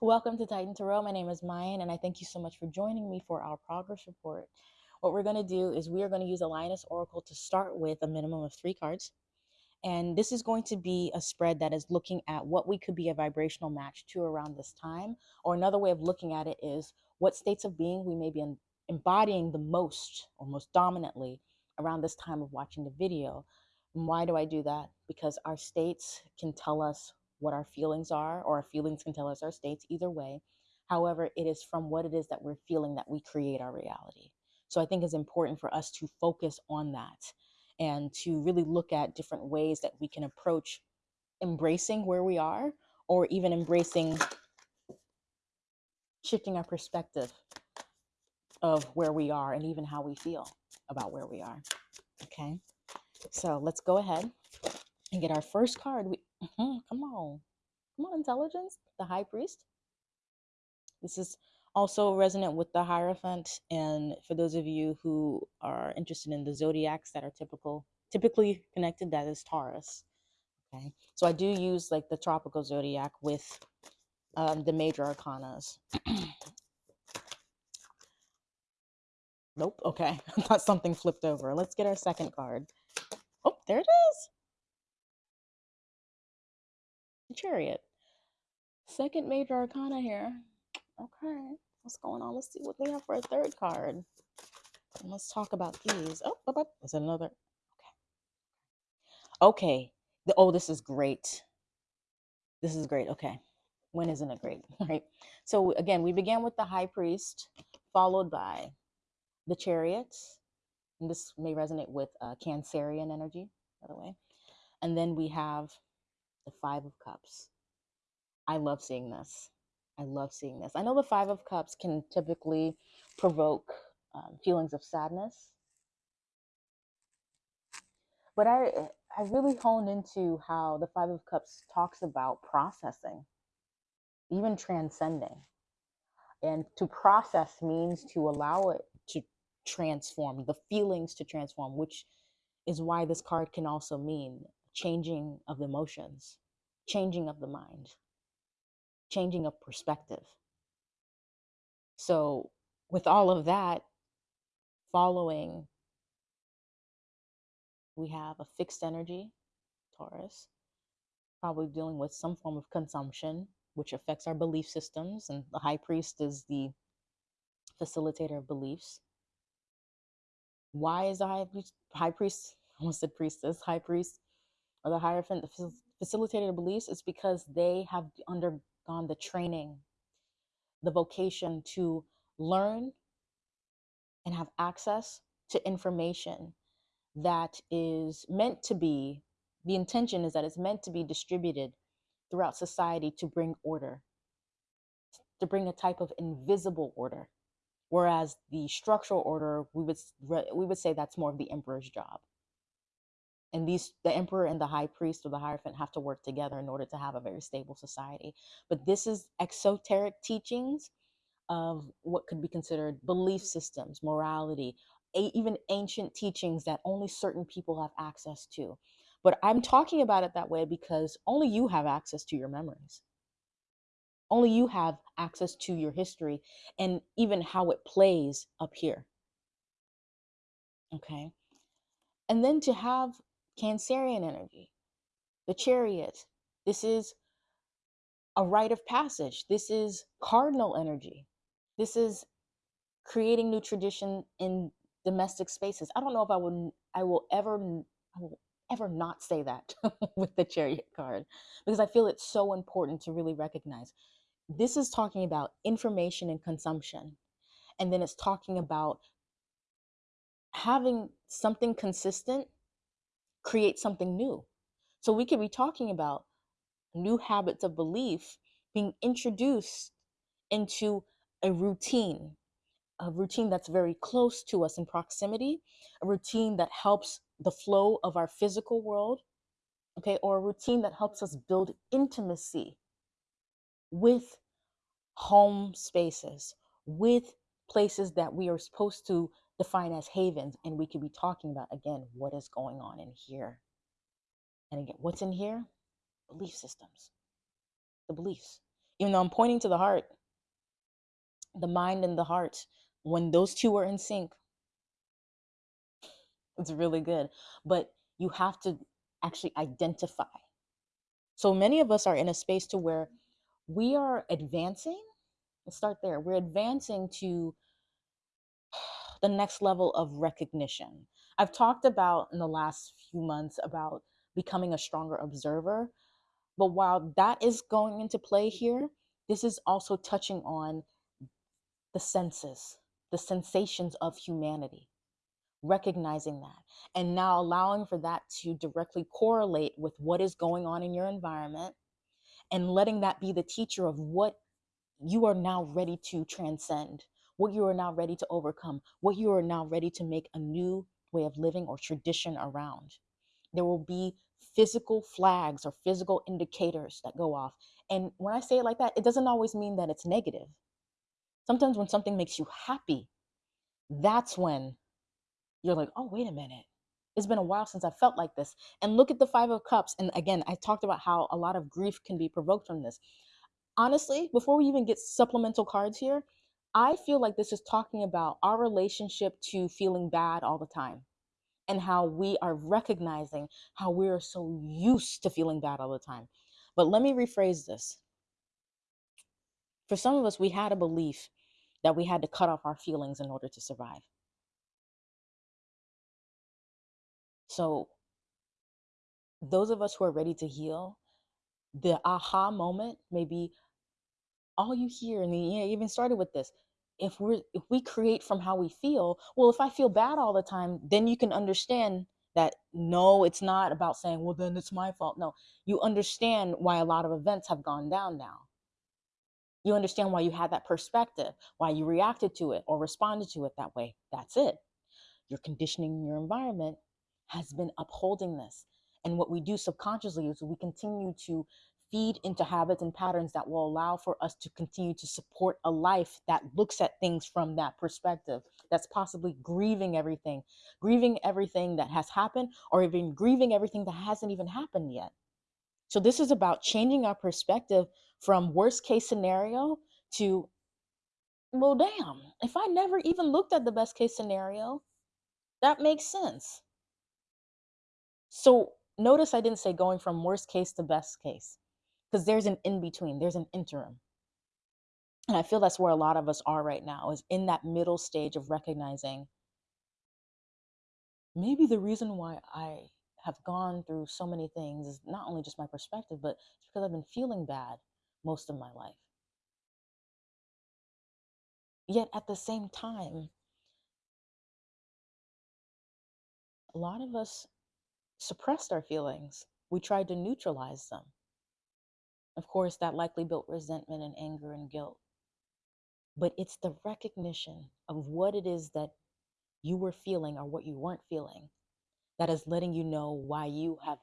Welcome to Titan Tarot. My name is Mayan, and I thank you so much for joining me for our progress report. What we're going to do is we are going to use a Lioness Oracle to start with a minimum of three cards. And this is going to be a spread that is looking at what we could be a vibrational match to around this time. Or another way of looking at it is what states of being we may be embodying the most or most dominantly around this time of watching the video. And why do I do that? Because our states can tell us what our feelings are, or our feelings can tell us our states, either way. However, it is from what it is that we're feeling that we create our reality. So I think it's important for us to focus on that and to really look at different ways that we can approach embracing where we are or even embracing shifting our perspective of where we are and even how we feel about where we are. Okay, so let's go ahead and get our first card. We, mm-hmm, come on, come on, intelligence, the high priest. This is also resonant with the Hierophant. And for those of you who are interested in the zodiacs that are typical, typically connected, that is Taurus. Okay, so I do use like the tropical zodiac with um, the major arcanas. nope. Okay, I thought something flipped over. Let's get our second card. Oh, there it is. Chariot. Second major arcana here. Okay, what's going on? Let's see what they have for a third card. And let's talk about these. Oh, oh, oh, there's another. Okay. Okay. The, oh, this is great. This is great. Okay. When isn't it great? Right. So again, we began with the high priest, followed by the chariot. And this may resonate with uh, Cancerian energy, by the way. And then we have the five of cups. I love seeing this. I love seeing this. I know the Five of Cups can typically provoke um, feelings of sadness, but I I really honed into how the Five of Cups talks about processing, even transcending, and to process means to allow it to transform the feelings to transform, which is why this card can also mean changing of emotions, changing of the mind changing of perspective. So, with all of that following, we have a fixed energy, Taurus, probably dealing with some form of consumption, which affects our belief systems. And the high priest is the facilitator of beliefs. Why is the high priest, high priest almost said priestess, high priest, or the hierophant, the facilitator of beliefs? It's because they have undergone the training, the vocation to learn and have access to information that is meant to be, the intention is that it's meant to be distributed throughout society to bring order, to bring a type of invisible order. Whereas the structural order, we would we would say that's more of the emperor's job and these the emperor and the high priest or the hierophant have to work together in order to have a very stable society. But this is exoteric teachings of what could be considered belief systems morality even ancient teachings that only certain people have access to. But i'm talking about it that way because only you have access to your memories. Only you have access to your history and even how it plays up here. Okay? And then to have Cancerian energy, the hmm. chariot. This is a rite of passage. This is cardinal energy. This is creating new tradition in domestic spaces. I don't know if I will I will ever I will ever not say that with the chariot card because I feel it's so important to really recognize. This is talking about information and consumption. And then it's talking about having something consistent create something new. So we could be talking about new habits of belief being introduced into a routine, a routine that's very close to us in proximity, a routine that helps the flow of our physical world, okay, or a routine that helps us build intimacy with home spaces, with places that we are supposed to define as havens. And we could be talking about, again, what is going on in here. And again, what's in here? Belief systems, the beliefs. Even though I'm pointing to the heart, the mind and the heart, when those two are in sync, it's really good. But you have to actually identify. So many of us are in a space to where we are advancing. Let's start there. We're advancing to the next level of recognition. I've talked about in the last few months about becoming a stronger observer. But while that is going into play here, this is also touching on the senses, the sensations of humanity, recognizing that, and now allowing for that to directly correlate with what is going on in your environment and letting that be the teacher of what you are now ready to transcend, what you are now ready to overcome, what you are now ready to make a new way of living or tradition around. There will be physical flags or physical indicators that go off. And when I say it like that, it doesn't always mean that it's negative. Sometimes when something makes you happy, that's when you're like, oh, wait a minute. It's been a while since I felt like this. And look at the Five of Cups. And again, I talked about how a lot of grief can be provoked from this. Honestly, before we even get supplemental cards here, I feel like this is talking about our relationship to feeling bad all the time and how we are recognizing how we are so used to feeling bad all the time. But let me rephrase this. For some of us, we had a belief that we had to cut off our feelings in order to survive. So, those of us who are ready to heal, the aha moment may be all you hear, and yeah, even started with this. If we're if we create from how we feel, well, if I feel bad all the time, then you can understand that no, it's not about saying, well, then it's my fault. No, you understand why a lot of events have gone down now. You understand why you had that perspective, why you reacted to it or responded to it that way. That's it. Your conditioning in your environment has been upholding this. And what we do subconsciously is we continue to feed into habits and patterns that will allow for us to continue to support a life that looks at things from that perspective, that's possibly grieving everything, grieving everything that has happened, or even grieving everything that hasn't even happened yet. So, this is about changing our perspective from worst case scenario to, well, damn, if I never even looked at the best case scenario, that makes sense. So notice I didn't say going from worst case to best case because there's an in between, there's an interim. And I feel that's where a lot of us are right now is in that middle stage of recognizing maybe the reason why I have gone through so many things is not only just my perspective, but it's because I've been feeling bad most of my life. Yet at the same time, a lot of us suppressed our feelings. We tried to neutralize them. Of course, that likely built resentment and anger and guilt. But it's the recognition of what it is that you were feeling or what you weren't feeling that is letting you know why you have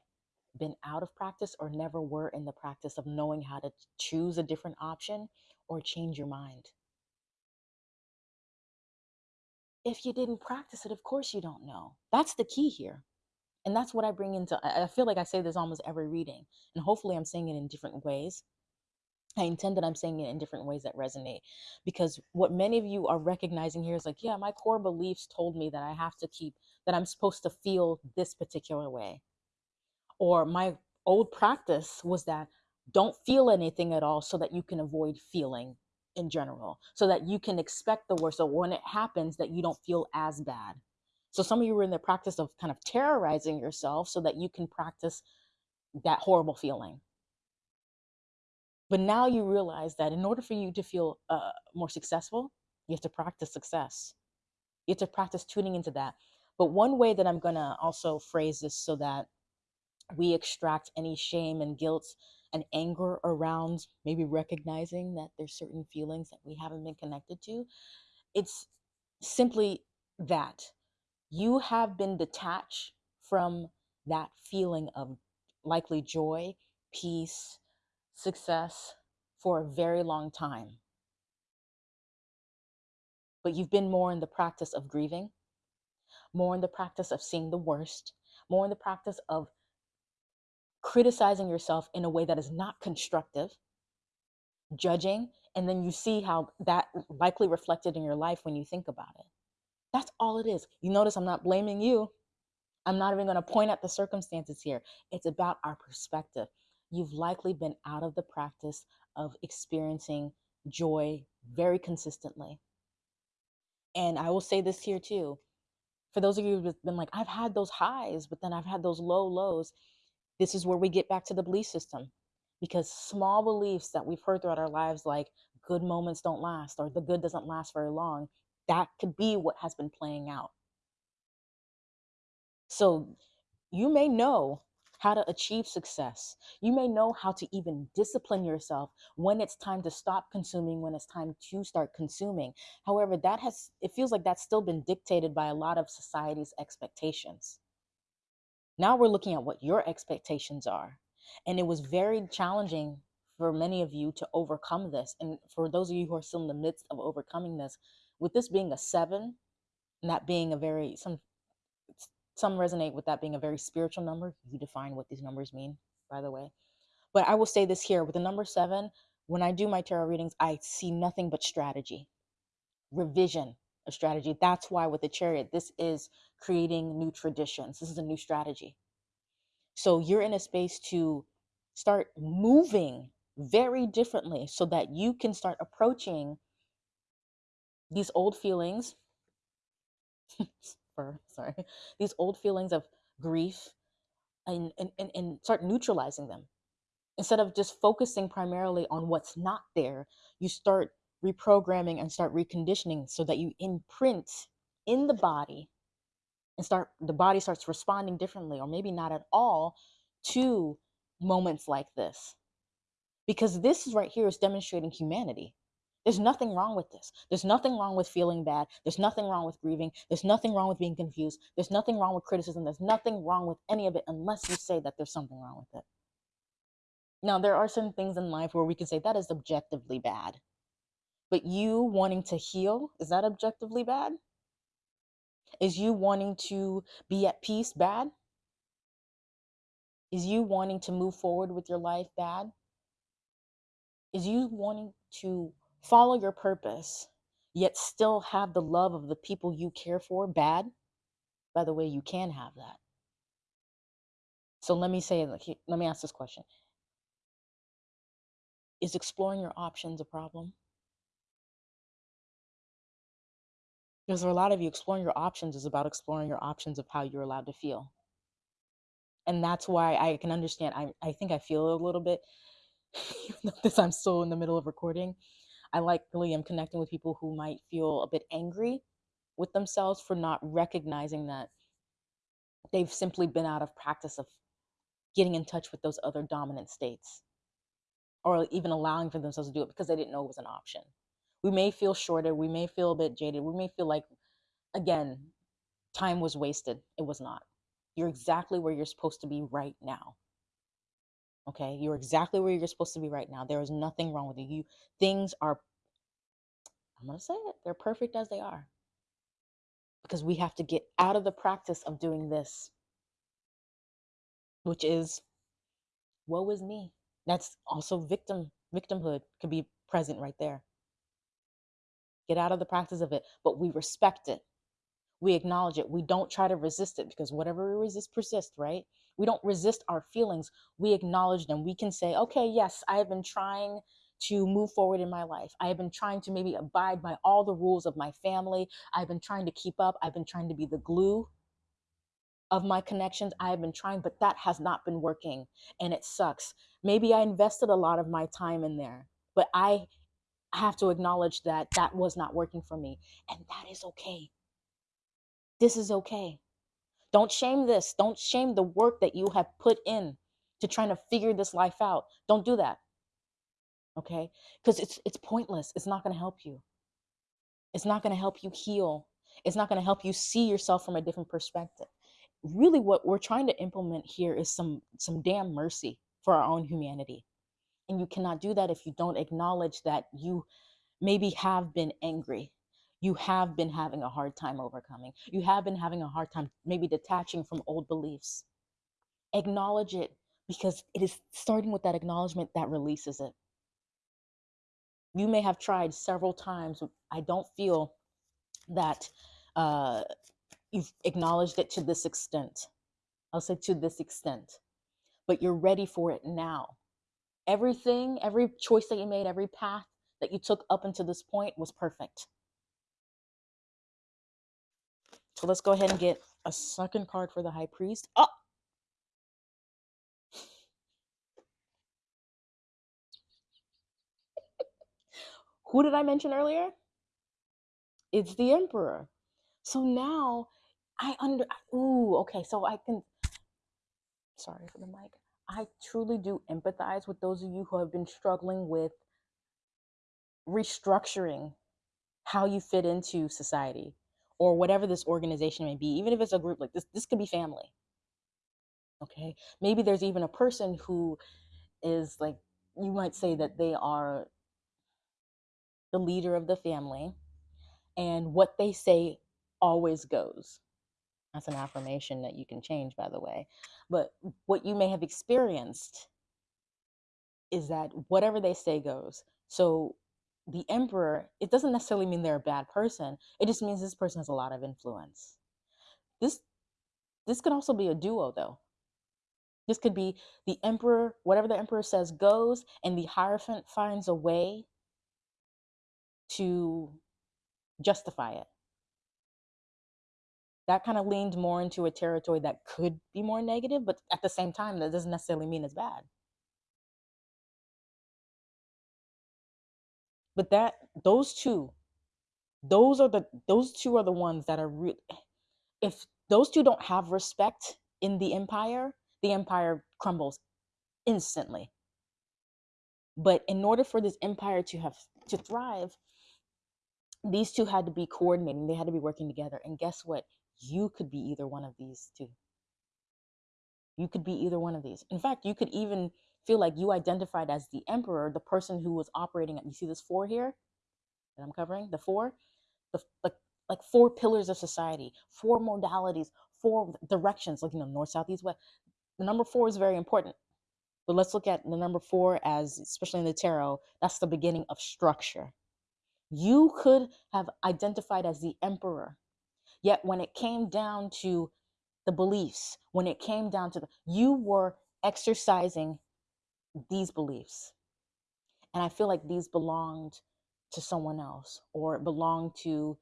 been out of practice or never were in the practice of knowing how to choose a different option or change your mind. If you didn't practice it, of course you don't know. That's the key here. And that's what I bring into I feel like I say this almost every reading, and hopefully I'm saying it in different ways. I intend that I'm saying it in different ways that resonate because what many of you are recognizing here is like, yeah, my core beliefs told me that I have to keep that I'm supposed to feel this particular way or my old practice was that don't feel anything at all so that you can avoid feeling in general so that you can expect the worst so when it happens that you don't feel as bad so some of you were in the practice of kind of terrorizing yourself so that you can practice that horrible feeling. But now you realize that in order for you to feel uh, more successful you have to practice success. You have to practice tuning into that. But one way that i'm going to also phrase this so that we extract any shame and guilt and anger around maybe recognizing that there's certain feelings that we haven't been connected to it's simply that you have been detached from that feeling of likely joy peace success for a very long time but you've been more in the practice of grieving more in the practice of seeing the worst more in the practice of criticizing yourself in a way that is not constructive, judging, and then you see how that likely reflected in your life when you think about it. That's all it is. You notice I'm not blaming you. I'm not even going to point at the circumstances here. It's about our perspective. You've likely been out of the practice of experiencing joy very consistently. And I will say this here too. For those of you who've been like, I've had those highs, but then I've had those low lows. This is where we get back to the belief system because small beliefs that we've heard throughout our lives, like good moments don't last or the good doesn't last very long, that could be what has been playing out. So you may know how to achieve success. You may know how to even discipline yourself when it's time to stop consuming, when it's time to start consuming. However, that has, it feels like that's still been dictated by a lot of society's expectations. Now we're looking at what your expectations are. And it was very challenging for many of you to overcome this. And for those of you who are still in the midst of overcoming this, with this being a seven, and that being a very, some some resonate with that being a very spiritual number. You define what these numbers mean, by the way. But I will say this here with the number seven, when I do my tarot readings, I see nothing but strategy, revision of strategy. That's why with the chariot, this is creating new traditions. This is a new strategy. So you're in a space to start moving very differently so that you can start approaching these old feelings sorry these old feelings of grief and, and and and start neutralizing them. Instead of just focusing primarily on what's not there you start reprogramming and start reconditioning so that you imprint in the body and start the body starts responding differently or maybe not at all to moments like this. Because this right here is demonstrating humanity there's nothing wrong with this. There's nothing wrong with feeling bad. There's nothing wrong with grieving. There's nothing wrong with being confused. There's nothing wrong with criticism. There's nothing wrong with any of it unless you say that there's something wrong with it. Now, there are certain things in life where we can say that is objectively bad. But you wanting to heal, is that objectively bad? Is you wanting to be at peace bad? Is you wanting to move forward with your life bad? Is you wanting to follow your purpose, yet still have the love of the people you care for bad, by the way, you can have that. So let me say, let me ask this question Is exploring your options a problem? Because for a lot of you, exploring your options is about exploring your options of how you're allowed to feel. And that's why I can understand. I, I think I feel a little bit, even though this I'm still in the middle of recording. I likely am connecting with people who might feel a bit angry with themselves for not recognizing that they've simply been out of practice of getting in touch with those other dominant states or even allowing for themselves to do it because they didn't know it was an option. We may feel shorter, we may feel a bit jaded, we may feel like, again, time was wasted. It was not. You're exactly where you're supposed to be right now. Okay, you're exactly where you're supposed to be right now. There is nothing wrong with you. you things are, I'm going to say it, they're perfect as they are. Because we have to get out of the practice of doing this, which is, woe is me. That's also victim, victimhood could be present right there. Get out of the practice of it, but we respect it. We acknowledge it. We don't try to resist it because whatever we resist persists, right? We don't resist our feelings. We acknowledge them. We can say, okay, yes, I have been trying to move forward in my life. I have been trying to maybe abide by all the rules of my family. I've been trying to keep up. I've been trying to be the glue of my connections. I have been trying, but that has not been working and it sucks. Maybe I invested a lot of my time in there, but I have to acknowledge that that was not working for me. And that is okay. This is okay. Don't shame this. Don't shame the work that you have put in to trying to figure this life out. Don't do that. Okay? Because it's it's pointless. It's not going to help you. It's not going to help you heal. It's not going to help you see yourself from a different perspective. Really what we're trying to implement here is some some damn mercy for our own humanity. And you cannot do that if you don't acknowledge that you maybe have been angry you have been having a hard time overcoming. You have been having a hard time maybe detaching from old beliefs. Acknowledge it because it is starting with that acknowledgement that releases it. You may have tried several times. I don't feel that uh, you've acknowledged it to this extent. I'll say to this extent, but you're ready for it now. Everything, every choice that you made, every path that you took up until this point was perfect. So let's go ahead and get a second card for the high priest. Oh, who did I mention earlier? It's the emperor. So now I under ooh, okay, so I can sorry for the mic. I truly do empathize with those of you who have been struggling with restructuring how you fit into society or whatever this organization may be, even if it's a group like this, this could be family. Okay. Maybe there's even a person who is like, you might say that they are the leader of the family, and what they say always goes. That's an affirmation that you can change, by the way. But what you may have experienced is that whatever they say goes. So the emperor, it doesn't necessarily mean they're a bad person. It just means this person has a lot of influence. This this could also be a duo though. This could be the emperor, whatever the emperor says goes, and the hierophant finds a way to justify it. That kind of leaned more into a territory that could be more negative, but at the same time, that doesn't necessarily mean it's bad. But that those two, those are the those two are the ones that are real. If those two don't have respect in the empire, the empire crumbles instantly. But in order for this empire to have to thrive, these two had to be coordinating. They had to be working together. And guess what? You could be either one of these two. You could be either one of these. In fact, you could even feel like you identified as the emperor, the person who was operating at. You see this four here that I'm covering? The four, the like like four pillars of society, four modalities, four directions, like you know, north, south, east, west. The number four is very important. But let's look at the number four as, especially in the tarot, that's the beginning of structure. You could have identified as the emperor, yet when it came down to the beliefs, when it came down to the, you were exercising these beliefs. And I feel like these belonged to someone else or it belonged to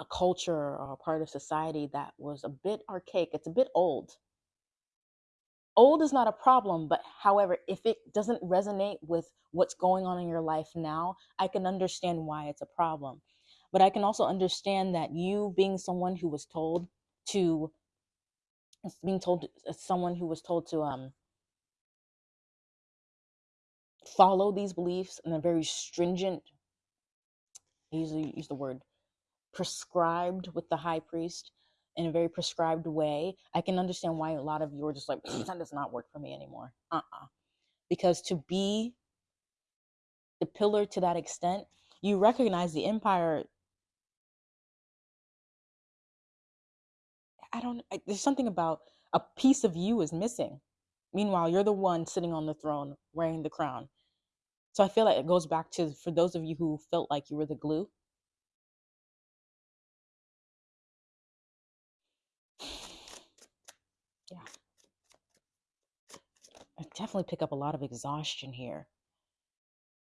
a culture or a part of society that was a bit archaic. It's a bit old. Old is not a problem, but however, if it doesn't resonate with what's going on in your life now, I can understand why it's a problem. But I can also understand that you being someone who was told to being told someone who was told to um follow these beliefs in a very stringent I usually use the word prescribed with the high priest in a very prescribed way i can understand why a lot of you are just like that does not work for me anymore. Uh-uh. Because to be the pillar to that extent you recognize the empire i don't I, there's something about a piece of you is missing. Meanwhile you're the one sitting on the throne wearing the crown so i feel like it goes back to for those of you who felt like you were the glue? Yeah. I definitely pick up a lot of exhaustion here.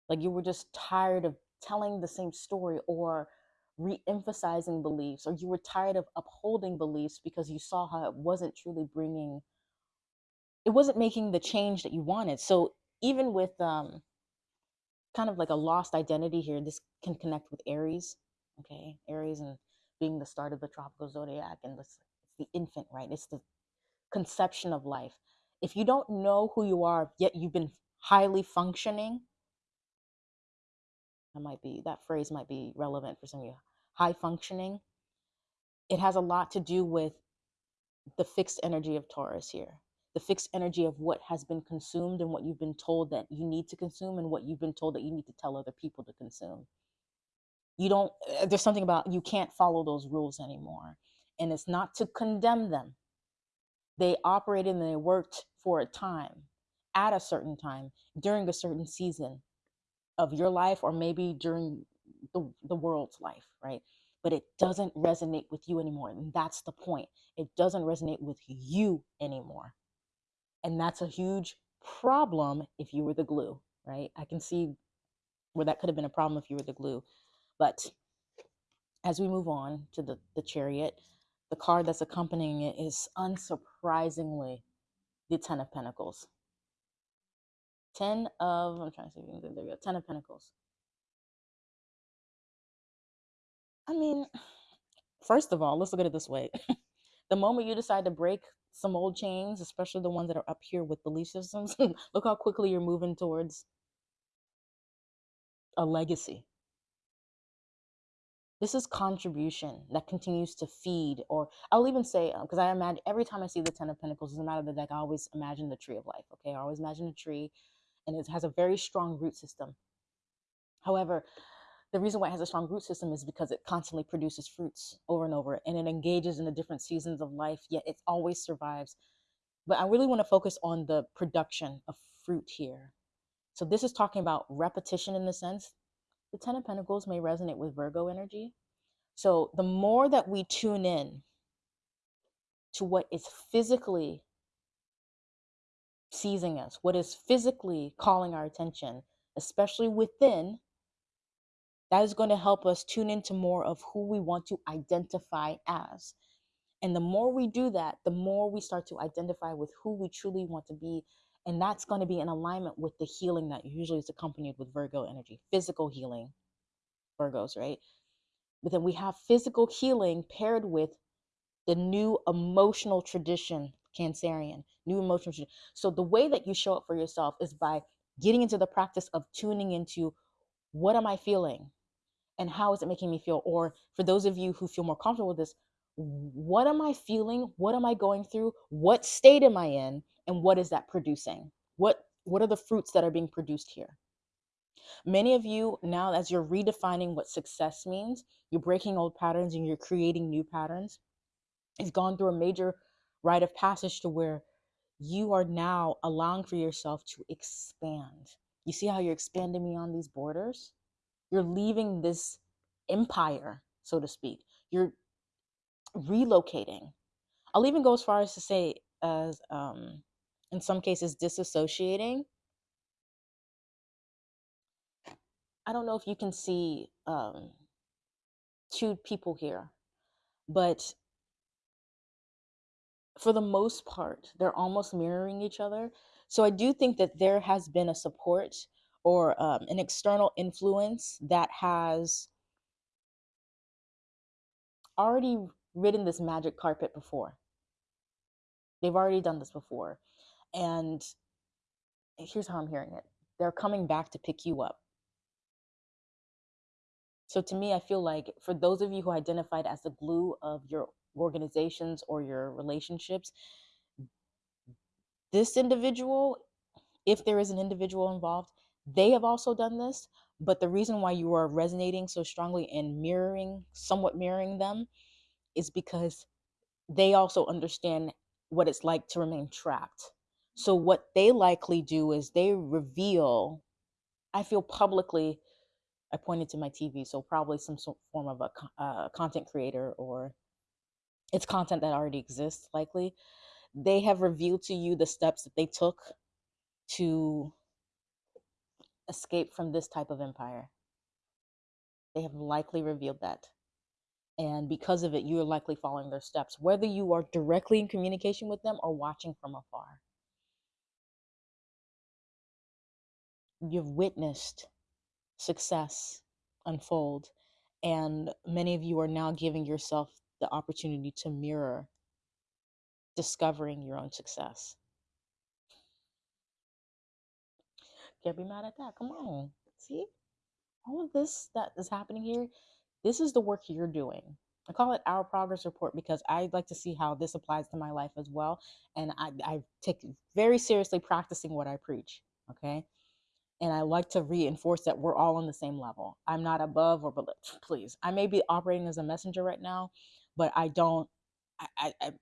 Like you were just tired of telling the same story or re-emphasizing beliefs or you were tired of upholding beliefs because you saw how it wasn't truly bringing it wasn't making the change that you wanted. So even with um kind of like a lost identity here this can connect with aries okay? Aries and being the start of the tropical zodiac and this it's the infant right? It's the conception of life. If you don't know who you are yet you've been highly functioning that might be that phrase might be relevant for some of you high functioning it has a lot to do with the fixed energy of taurus here the fixed energy of what has been consumed and what you've been told that you need to consume and what you've been told that you need to tell other people to consume you don't uh, there's something about you can't follow those rules anymore and it's not to condemn them they operated and they worked for a time at a certain time during a certain season of your life or maybe during the, the world's life, right? But it doesn't resonate with you anymore. And that's the point. It doesn't resonate with you anymore. And that's a huge problem if you were the glue, right? I can see where that could have been a problem if you were the glue. But as we move on to the, the chariot, the card that's accompanying it is unsurprisingly the Ten of Pentacles. Ten of, I'm trying to see if you can, there we go, Ten of Pentacles. I mean, first of all, let's look at it this way. the moment you decide to break some old chains, especially the ones that are up here with belief systems, look how quickly you're moving towards a legacy. This is contribution that continues to feed, or I'll even say, um, because I imagine every time I see the Ten of Pentacles, doesn't matter the deck, I always imagine the tree of life. Okay, I always imagine a tree, and it has a very strong root system. However, the reason why it has a strong root system is because it constantly produces fruits over and over, and it engages in the different seasons of life. Yet it always survives. But I really want to focus on the production of fruit here. So this is talking about repetition in the sense the Ten of Pentacles may resonate with Virgo energy. So the more that we tune in to what is physically seizing us, what is physically calling our attention, especially within, that is going to help us tune into more of who we want to identify as. And the more we do that, the more we start to identify with who we truly want to be. And that's going to be in alignment with the healing that usually is accompanied with Virgo energy, physical healing, Virgos, right? But then we have physical healing paired with the new emotional tradition, Cancerian, new emotional tradition. So the way that you show up for yourself is by getting into the practice of tuning into what am I feeling and how is it making me feel? Or for those of you who feel more comfortable with this, what am I feeling? What am I going through? What state am I in? And what is that producing? What what are the fruits that are being produced here? Many of you now, as you're redefining what success means, you're breaking old patterns and you're creating new patterns. It's gone through a major rite of passage to where you are now allowing for yourself to expand. You see how you're expanding beyond these borders? You're leaving this empire, so to speak. You're relocating. I'll even go as far as to say, as um, in some cases, disassociating I don't know if you can see um, two people here, but for the most part, they're almost mirroring each other. So I do think that there has been a support or um, an external influence that has already ridden this magic carpet before. They've already done this before. And here's how I'm hearing it they're coming back to pick you up. So to me, I feel like for those of you who identified as the glue of your organizations or your relationships, this individual, if there is an individual involved, they have also done this. But the reason why you are resonating so strongly and mirroring, somewhat mirroring them, is because they also understand what it's like to remain trapped. So, what they likely do is they reveal, I feel publicly, I pointed to my TV, so probably some form of a uh, content creator or it's content that already exists, likely. They have revealed to you the steps that they took to escape from this type of empire. They have likely revealed that. And because of it, you are likely following their steps, whether you are directly in communication with them or watching from afar. You've witnessed success unfold. And many of you are now giving yourself the opportunity to mirror discovering your own success. Can't be mad at that. Come on. See? All of this that is happening here, this is the work you're doing. I call it our progress report because I like to see how this applies to my life as well. And I, I take very seriously practicing what I preach. Okay and I like to reinforce that we're all on the same level. I'm not above or below. Please, I may be operating as a messenger right now, but I don't. I, I, I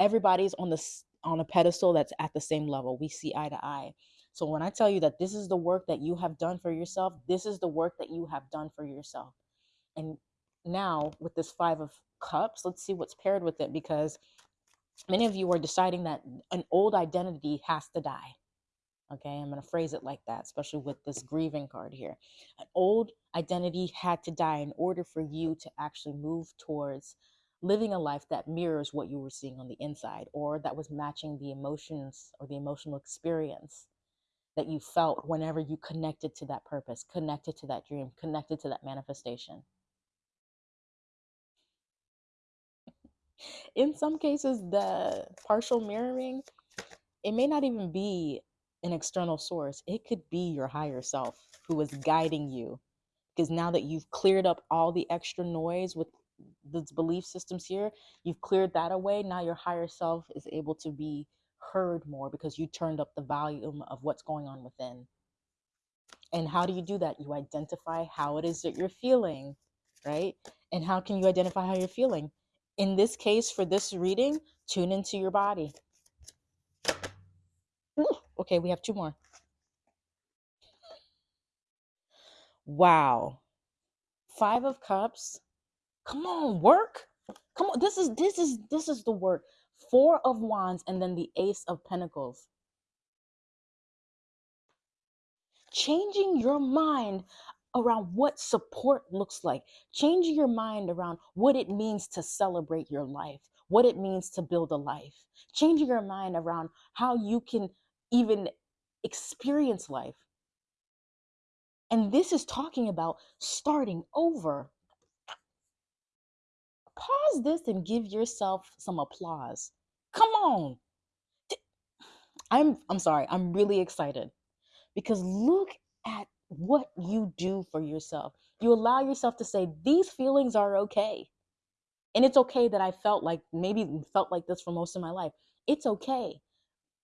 everybody's on this on a pedestal that's at the same level. We see eye to eye. So when I tell you that this is the work that you have done for yourself, this is the work that you have done for yourself. And now with this 5 of cups, let's see what's paired with it because many of you are deciding that an old identity has to die Okay, I'm going to phrase it like that, especially with this grieving card here. An old identity had to die in order for you to actually move towards living a life that mirrors what you were seeing on the inside or that was matching the emotions or the emotional experience that you felt whenever you connected to that purpose, connected to that dream, connected to that manifestation. In some cases, the partial mirroring, it may not even be an external source. It could be your higher self who is guiding you. Because now that you've cleared up all the extra noise with the belief systems here, you've cleared that away. Now your higher self is able to be heard more because you turned up the volume of what's going on within. And how do you do that? You identify how it is that you're feeling, right? And how can you identify how you're feeling? In this case, for this reading, tune into your body. Ooh, okay, we have two more. Wow. Five of Cups. Come on, work. Come on. This is this is this is the work. Four of Wands and then the Ace of Pentacles. Changing your mind around what support looks like. Changing your mind around what it means to celebrate your life, what it means to build a life. Changing your mind around how you can even experience life. And this is talking about starting over. Pause this and give yourself some applause. Come on. I'm I'm sorry. I'm really excited because look at what you do for yourself. You allow yourself to say these feelings are okay. And it's okay that I felt like maybe felt like this for most of my life. It's okay.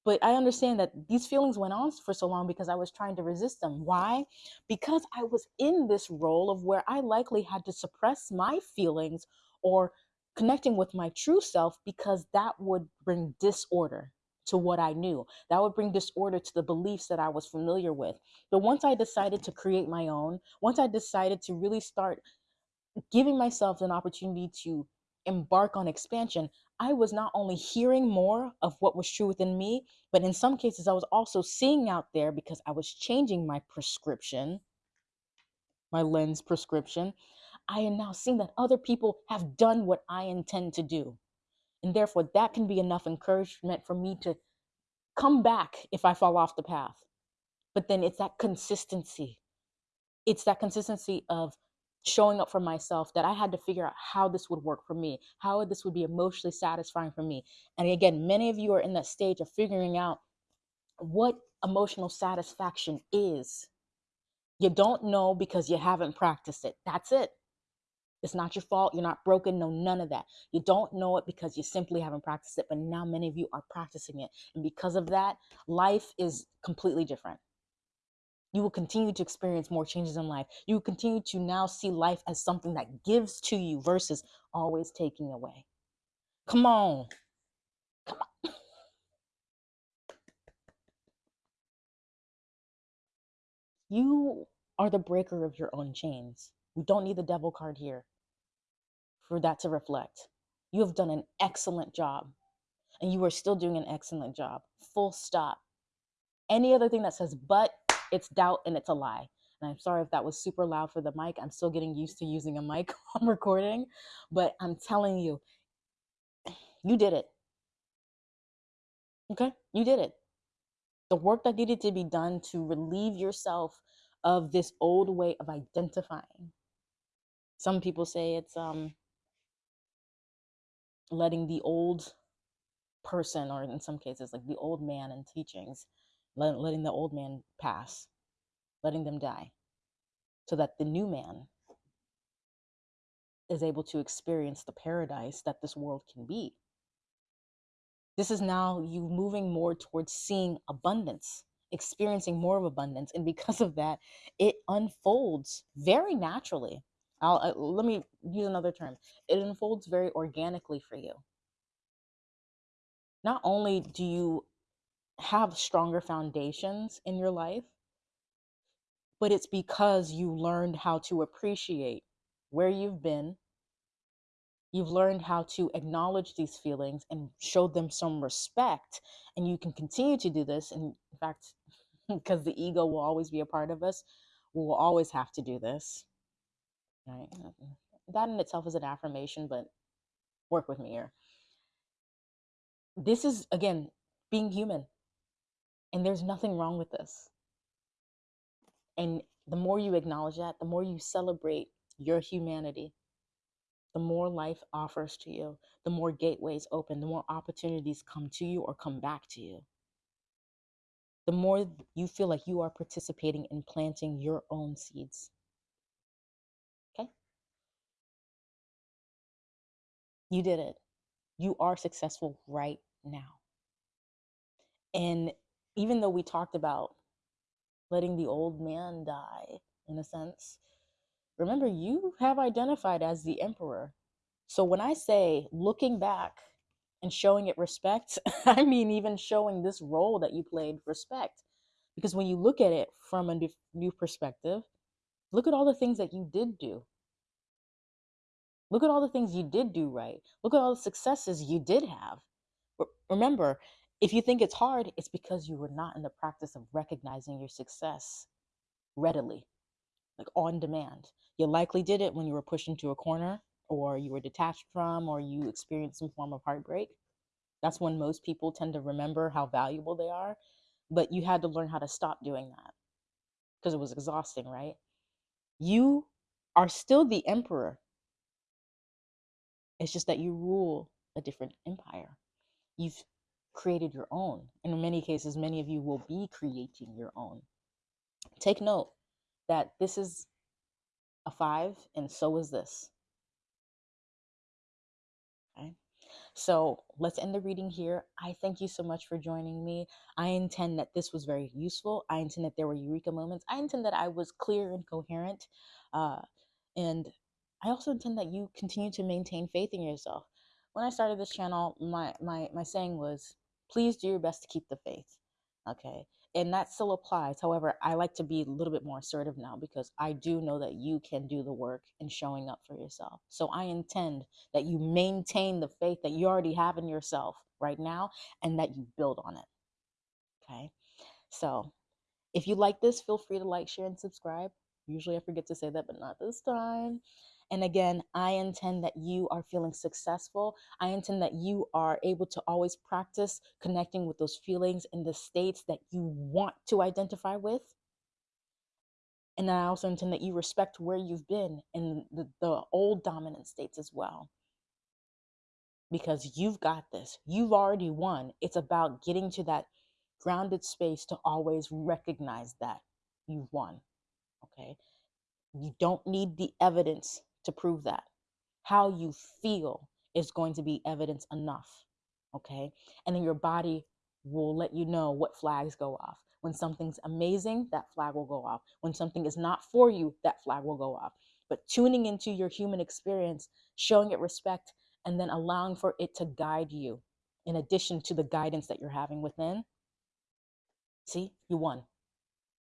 But I understand that these feelings went on for so long because I was trying to resist them. Why? Because I was in this role of where I likely had to suppress my feelings or connecting with my true self because that would bring disorder to what I knew. That would bring disorder to the beliefs that I was familiar with. But once I decided to create my own, once I decided to really start giving myself an opportunity to embark on expansion, I was not only hearing more of what was true within me, but in some cases, I was also seeing out there because I was changing my prescription, my lens prescription. I am now seeing that other people have done what I intend to do. And therefore, that can be enough encouragement for me to come back if I fall off the path. But then it's that consistency. It's that consistency of showing up for myself that I had to figure out how this would work for me, how this would be emotionally satisfying for me. And again, many of you are in that stage of figuring out what emotional satisfaction is. You don't know because you haven't practiced it. That's it. It's not your fault. You're not broken. No, none of that. You don't know it because you simply haven't practiced it. But now many of you are practicing it. And because of that, life is completely different you will continue to experience more changes in life. You will continue to now see life as something that gives to you versus always taking away. Come on. Come on. You are the breaker of your own chains. We don't need the devil card here for that to reflect. You have done an excellent job, and you are still doing an excellent job. Full stop. Any other thing that says but it's doubt and it's a lie. And I'm sorry if that was super loud for the mic. I'm still getting used to using a mic on recording, but I'm telling you, you did it. Okay? You did it. The work that needed to be done to relieve yourself of this old way of identifying. Some people say it's um letting the old person or in some cases like the old man in teachings let, letting the old man pass, letting them die, so that the new man is able to experience the paradise that this world can be. This is now you moving more towards seeing abundance, experiencing more of abundance. And because of that, it unfolds very naturally. I'll, uh, let me use another term. It unfolds very organically for you. Not only do you have stronger foundations in your life, but it's because you learned how to appreciate where you've been. You've learned how to acknowledge these feelings and show them some respect. And you can continue to do this. And in fact, because the ego will always be a part of us, we will always have to do this. Right? Uh, that in itself is an affirmation, but work with me here. This is, again, being human. And there's nothing wrong with this. And the more you acknowledge that, the more you celebrate your humanity, the more life offers to you, the more gateways open, the more opportunities come to you or come back to you. The more you feel like you are participating in planting your own seeds. Okay? You did it. You are successful right now. And even though we talked about letting the old man die, in a sense, remember you have identified as the emperor. So when I say looking back and showing it respect, I mean even showing this role that you played respect. Because when you look at it from a new perspective, look at all the things that you did do. Look at all the things you did do right. Look at all the successes you did have. Remember, if you think it's hard, it's because you were not in the practice of recognizing your success readily, like on demand. You likely did it when you were pushed into a corner or you were detached from or you experienced some form of heartbreak. That's when most people tend to remember how valuable they are. But you had to learn how to stop doing that because it was exhausting, right? You are still the emperor. It's just that you rule a different empire. You've created your own. And in many cases, many of you will be creating your own. Take note that this is a five, and so is this. Okay. So let's end the reading here. I thank you so much for joining me. I intend that this was very useful. I intend that there were eureka moments. I intend that I was clear and coherent. Uh, and I also intend that you continue to maintain faith in yourself. When I started this channel, my, my, my saying was please do your best to keep the faith. Okay. And that still applies. However, I like to be a little bit more assertive now because I do know that you can do the work in showing up for yourself. So I intend that you maintain the faith that you already have in yourself right now and that you build on it. Okay. So if you like this, feel free to like, share, and subscribe. Usually I forget to say that, but not this time. And again, I intend that you are feeling successful. I intend that you are able to always practice connecting with those feelings in the states that you want to identify with. And I also intend that you respect where you've been in the, the old dominant states as well. Because you've got this, you've already won. It's about getting to that grounded space to always recognize that you've won. Okay. You don't need the evidence to prove that. How you feel is going to be evidence enough. Okay. And then your body will let you know what flags go off. When something's amazing, that flag will go off. When something is not for you, that flag will go off. But tuning into your human experience, showing it respect, and then allowing for it to guide you in addition to the guidance that you're having within. See, you won.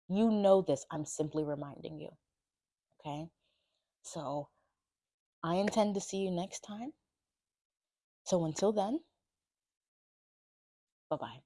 You know this. I'm simply reminding you. Okay. So I intend to see you next time. So until then, bye bye.